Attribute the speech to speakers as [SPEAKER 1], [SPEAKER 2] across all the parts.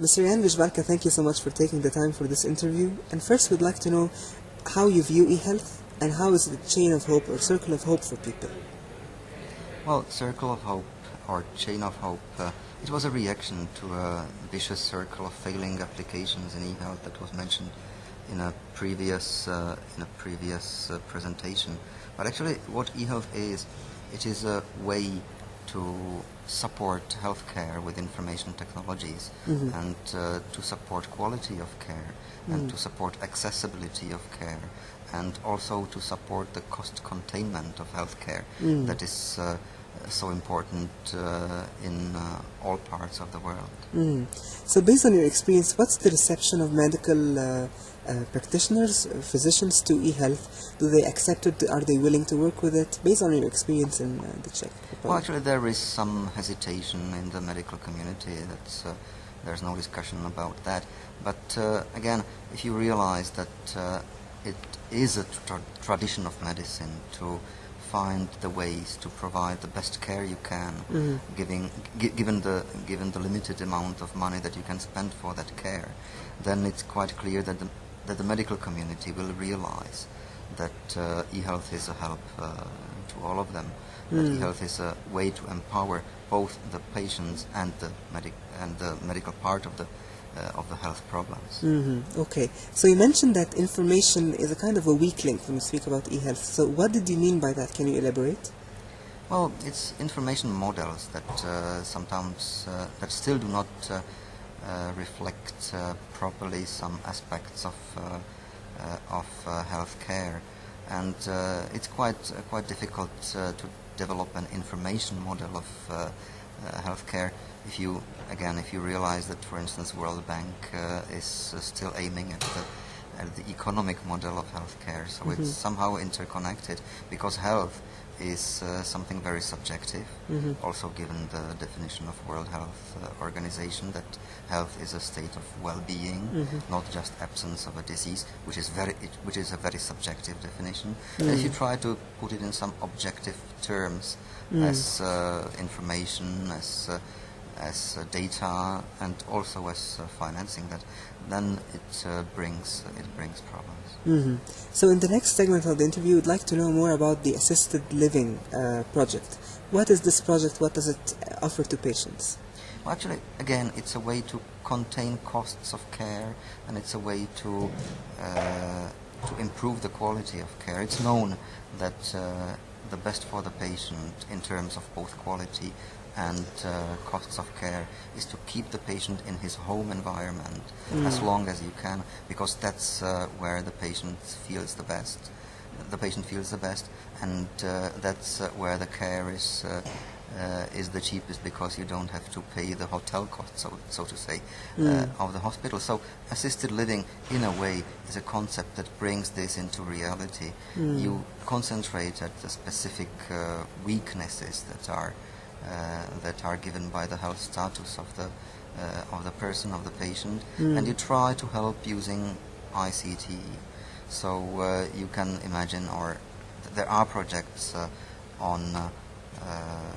[SPEAKER 1] Mr. Jan Vishbarka, thank you so much for taking the time for this interview. And first, we'd like to know how you view eHealth and how is it a chain of hope or circle of hope for people?
[SPEAKER 2] Well, Circle of Hope or Chain of Hope, uh, it was a reaction to a vicious circle of failing applications in eHealth that was mentioned in a previous uh, in a previous uh, presentation. But actually, what eHealth is, it is a way to support healthcare with information technologies
[SPEAKER 1] Mhm.
[SPEAKER 2] and uh, to support quality of care and to support accessibility of care and also to support the cost containment of healthcare
[SPEAKER 1] Mm.
[SPEAKER 2] that is uh, so important uh, in uh, all parts of the world.
[SPEAKER 1] Mm. So, based on your experience, what's the reception of medical uh, practitioners, physicians to eHealth? Do they accept it? Are they willing to work with it? Based on your experience in uh, the Czech Republic.
[SPEAKER 2] Well, actually, there is some hesitation in the medical community. That's uh, there's no discussion about that. But uh, again, if you realize that uh, it is a tra- tradition of medicine to find the ways to provide the best care you can,
[SPEAKER 1] Mhm.
[SPEAKER 2] giving, gi- given the given the limited amount of money that you can spend for that care, then it's quite clear that the, that the medical community will realize that uh, e-health is a help uh, to all of them. That
[SPEAKER 1] Mm.
[SPEAKER 2] e-health is a way to empower both the patients and the medic and the medical part of the uh, of the health problems.
[SPEAKER 1] hmm Okay. So you mentioned that information is a kind of a weak link when we speak about e-health. So what did you mean by that? Can you elaborate?
[SPEAKER 2] Well, it's information models that uh, sometimes uh, that still do not uh, reflect uh, properly some aspects of uh, uh, of uh, healthcare, and uh, it's quite uh, quite difficult uh, to develop an information model of uh, uh, healthcare if you again if you realize that, for instance, World Bank uh, is uh, still aiming at the at the economic model of healthcare, so
[SPEAKER 1] Mhm.
[SPEAKER 2] it's somehow interconnected because health is uh, something very subjective.
[SPEAKER 1] Mhm.
[SPEAKER 2] Also, given the definition of World Health uh, Organization, that health is a state of well-being,
[SPEAKER 1] Mhm.
[SPEAKER 2] not just absence of a disease, which is very, it, which is a very subjective definition.
[SPEAKER 1] Mm.
[SPEAKER 2] If you try to put it in some objective terms,
[SPEAKER 1] Mm.
[SPEAKER 2] as uh, information, as uh, as uh, data, and also as uh, financing, that then it uh, brings it brings problems.
[SPEAKER 1] hmm So in the next segment of the interview, we'd like to know more about the assisted living uh, project. What is this project? What does it offer to patients?
[SPEAKER 2] Well, actually, again, it's a way to contain costs of care, and it's a way to uh, to improve the quality of care. It's known that uh, the best for the patient in terms of both quality and uh, costs of care is to keep the patient in his home environment as
[SPEAKER 1] Mm.
[SPEAKER 2] long as you can, because that's uh, where the patient feels the best. The patient feels the best, and uh, that's uh, where the care is uh, uh, is the cheapest because you don't have to pay the hotel cost, so so to say, uh,
[SPEAKER 1] Mm.
[SPEAKER 2] of the hospital. So assisted living, in a way, is a concept that brings this into reality.
[SPEAKER 1] Mm.
[SPEAKER 2] You concentrate at the specific uh, weaknesses that are that are given by the health status of the uh, of the person of the patient,
[SPEAKER 1] Mm.
[SPEAKER 2] and you try to help using ICT. So uh, you can imagine, or th- there are projects uh, on uh, uh,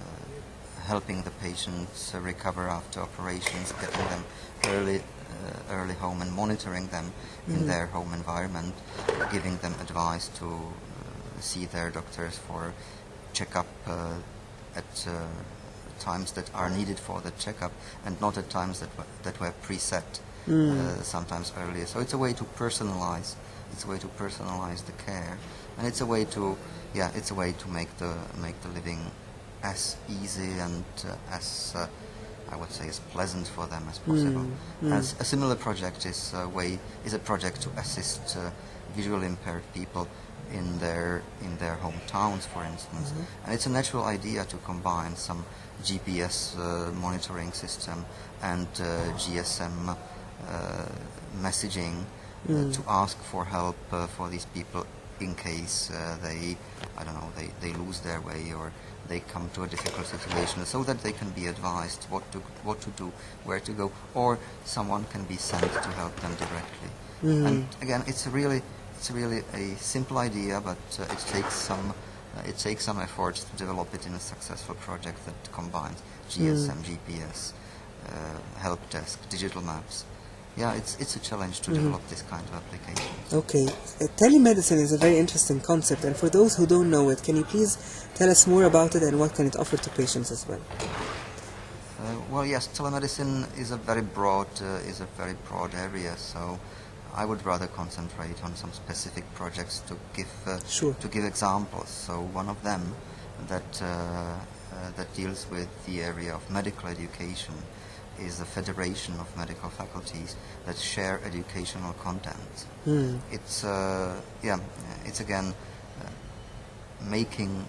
[SPEAKER 2] helping the patients uh, recover after operations, getting them early, uh, early home and monitoring them in
[SPEAKER 1] Mhm.
[SPEAKER 2] their home environment, giving them advice to uh, see their doctors for checkup uh, at uh, times that are needed for the checkup and not at times that were, that were preset
[SPEAKER 1] Mm.
[SPEAKER 2] uh, sometimes earlier. So it's a way to personalize. It's a way to personalize the care, and it's a way to yeah, it's a way to make the make the living as easy and uh, as uh, I would say as pleasant for them as possible.
[SPEAKER 1] Mm, mm.
[SPEAKER 2] As a similar project is a way is a project to assist uh, visually impaired people in their in their hometowns, for instance.
[SPEAKER 1] Mhm.
[SPEAKER 2] And it's a natural idea to combine some GPS uh, monitoring system and uh, GSM uh, messaging uh,
[SPEAKER 1] Mm.
[SPEAKER 2] to ask for help uh, for these people in case uh, they, I don't know, they, they lose their way or they come to a difficult situation, so that they can be advised what to what to do, where to go, or someone can be sent to help them directly.
[SPEAKER 1] Mhm.
[SPEAKER 2] And again, it's really it's really a simple idea, but uh, it takes some uh, it takes some effort to develop it in a successful project that combines GSM, GPS, uh, help desk, digital maps. Yeah, it's it's a challenge to
[SPEAKER 1] Mhm.
[SPEAKER 2] develop this kind of application.
[SPEAKER 1] Okay, uh, telemedicine is a very interesting concept, and for those who don't know it, can you please tell us more about it and what can it offer to patients as well?
[SPEAKER 2] Uh, well, yes, telemedicine is a very broad uh, is a very broad area. So I would rather concentrate on some specific projects to give uh,
[SPEAKER 1] Sure.
[SPEAKER 2] to give examples. So one of them that uh, uh, that deals with the area of medical education is the Federation of Medical Faculties that share educational content.
[SPEAKER 1] Hmm.
[SPEAKER 2] It's uh, yeah, it's again uh, making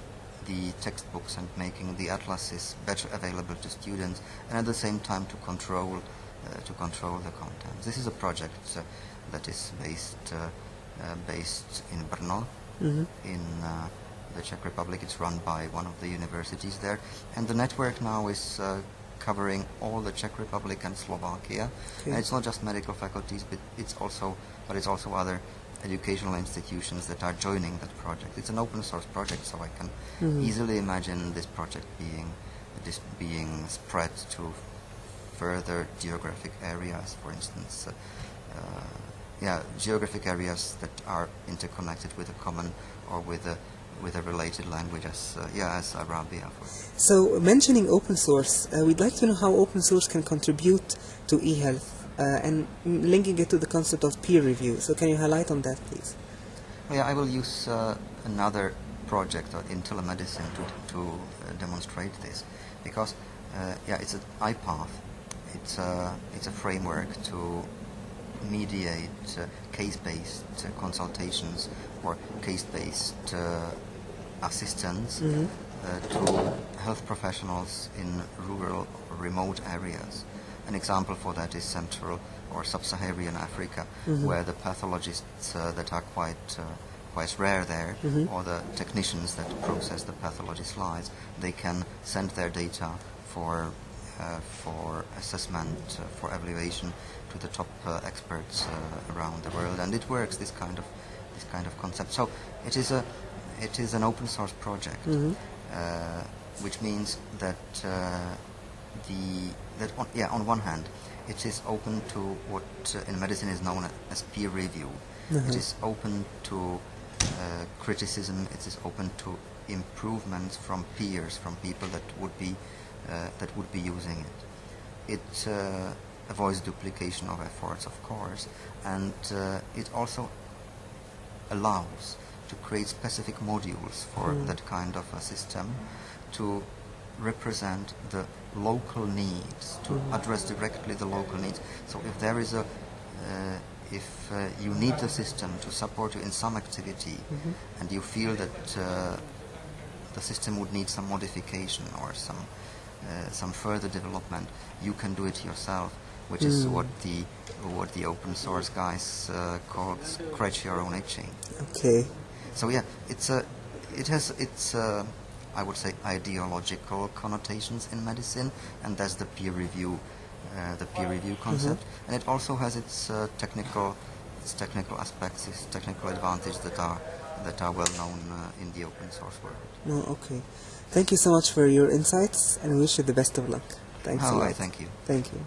[SPEAKER 2] the textbooks and making the atlases better available to students, and at the same time to control uh, to control the content. This is a project uh, that is based uh, uh, based in Brno,
[SPEAKER 1] hmm
[SPEAKER 2] in uh, the Czech Republic. It's run by one of the universities there, and the network now is uh, covering all the Czech Republic and Slovakia.
[SPEAKER 1] Okay.
[SPEAKER 2] And it's not just medical faculties, but it's also but it's also other educational institutions that are joining that project. It's an open source project, so I can
[SPEAKER 1] Mhm.
[SPEAKER 2] easily imagine this project being this being spread to further geographic areas, for instance. Uh, uh, yeah, geographic areas that are interconnected with a common or with a with a related language as uh, yeah as Arabia. For
[SPEAKER 1] So, mentioning open source, uh, we'd like to know how open source can contribute to e-health uh, and linking it to the concept of peer review. So, can you highlight on that, please?
[SPEAKER 2] Well, yeah, I will use uh, another project uh, in telemedicine to, to uh, demonstrate this because uh, yeah, it's an iPath. It's a, it's a framework to mediate uh, case-based uh, consultations or case-based uh, assistance
[SPEAKER 1] Mhm.
[SPEAKER 2] uh, to health professionals in rural or remote areas. An example for that is Central or Sub-Saharan Africa,
[SPEAKER 1] Mhm.
[SPEAKER 2] where the pathologists uh, that are quite uh, quite rare there,
[SPEAKER 1] Mhm.
[SPEAKER 2] or the technicians that process the pathology slides, they can send their data for uh, for assessment, uh, for evaluation to the top uh, experts uh, around the world, and it works. This kind of this kind of concept. So it is a it is an open source project,
[SPEAKER 1] Mhm.
[SPEAKER 2] uh, which means that uh, the that on, yeah on one hand it is open to what uh, in medicine is known as peer review.
[SPEAKER 1] Mhm.
[SPEAKER 2] It is open to uh, criticism. It is open to improvements from peers, from people that would be uh, that would be using it. It uh, avoids duplication of efforts, of course, and uh, it also allows to create specific modules for
[SPEAKER 1] Mm.
[SPEAKER 2] that kind of a system to represent the local needs, to
[SPEAKER 1] Mhm.
[SPEAKER 2] address directly the local needs. So if there is a, uh, if uh, you need the system to support you in some activity
[SPEAKER 1] Mhm.
[SPEAKER 2] and you feel that uh, the system would need some modification or some uh, some further development, you can do it yourself, which is
[SPEAKER 1] Mm.
[SPEAKER 2] what the what the open source guys uh, call scratch your own itching.
[SPEAKER 1] Okay.
[SPEAKER 2] So yeah, it's a it has its uh, I would say ideological connotations in medicine, and that's the peer review uh, the peer review concept, and it also has its uh, technical its technical aspects, its technical advantages that are that are well known uh, in the open source world.
[SPEAKER 1] No, okay. Thank you so much for your insights and we wish you the best of luck. Thanks a
[SPEAKER 2] Oh,
[SPEAKER 1] lot.
[SPEAKER 2] I thank you.
[SPEAKER 1] Thank you.